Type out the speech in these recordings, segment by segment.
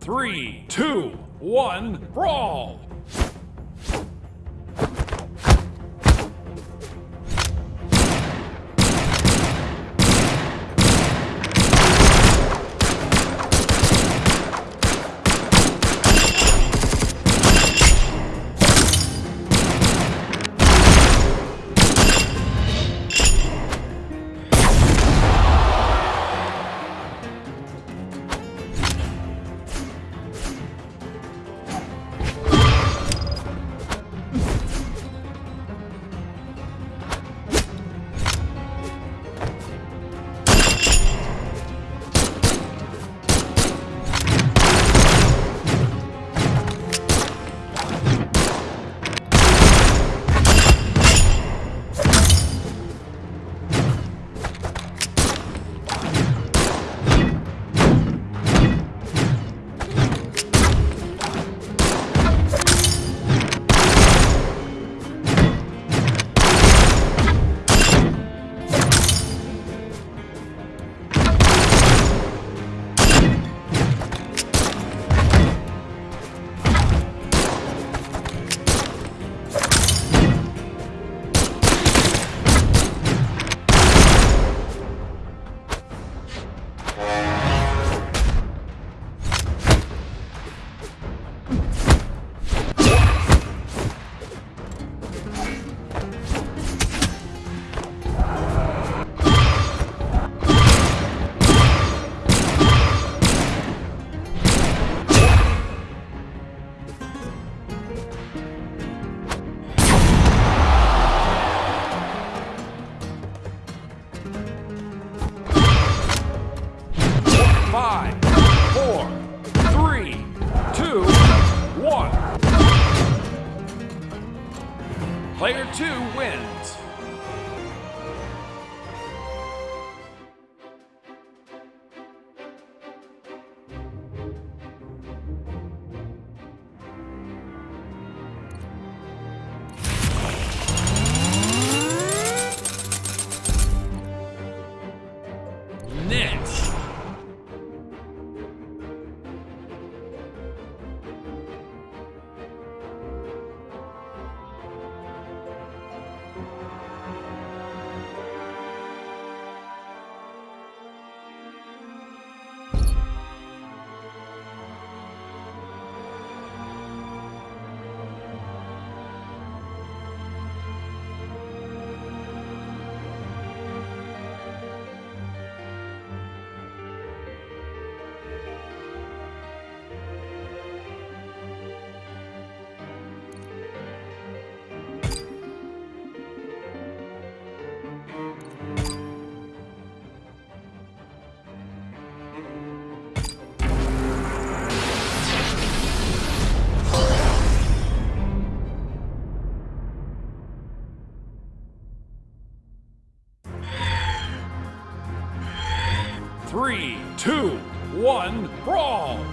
Three, two, one, brawl! Five, four, three, two, one. Player two wins. Three, two, one, brawl!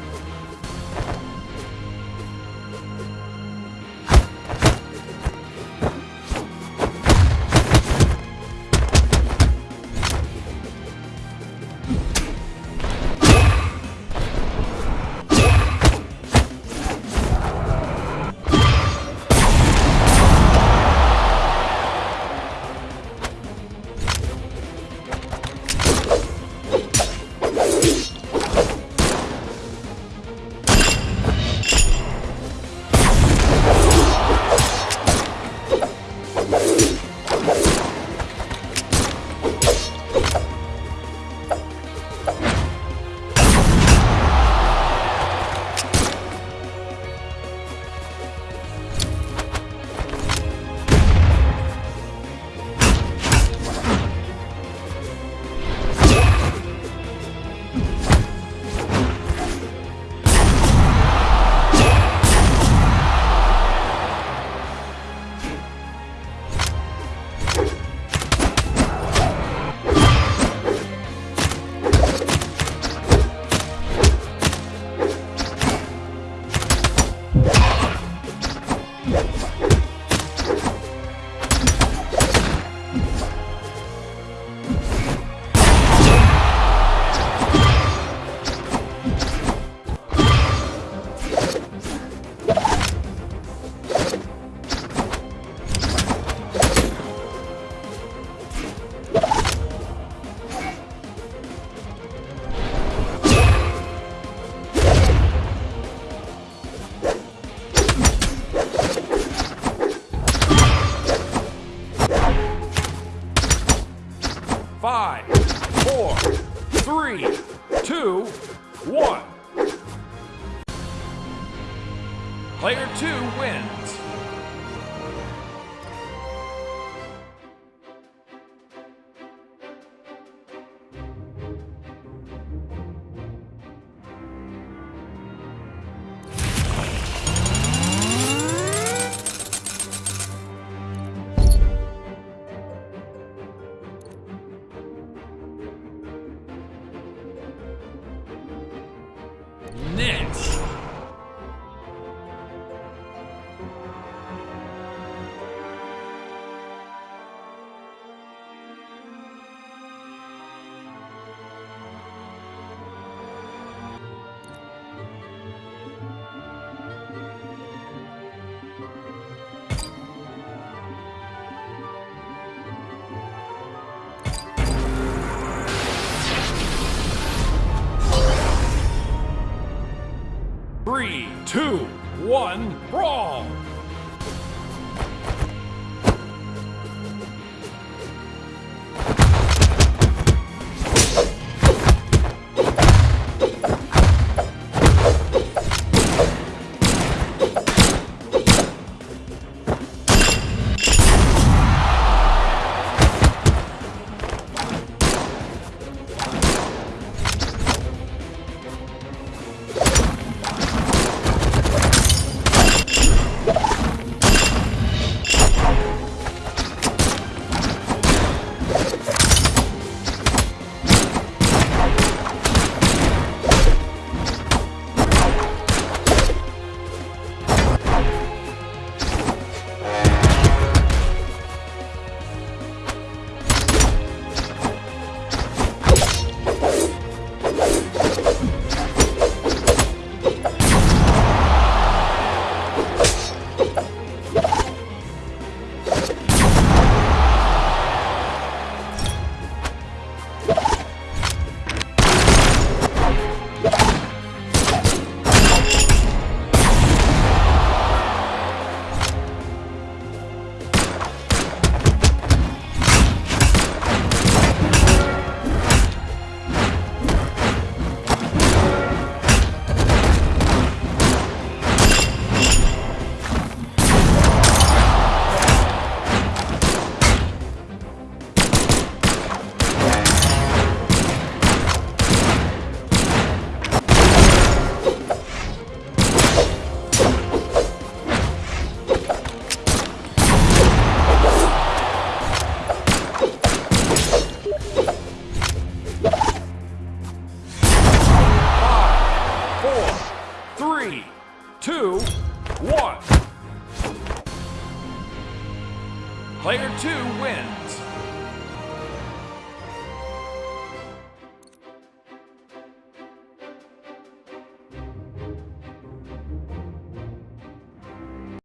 Player two wins. Three, two, one, brawl! Two, one. Player two wins.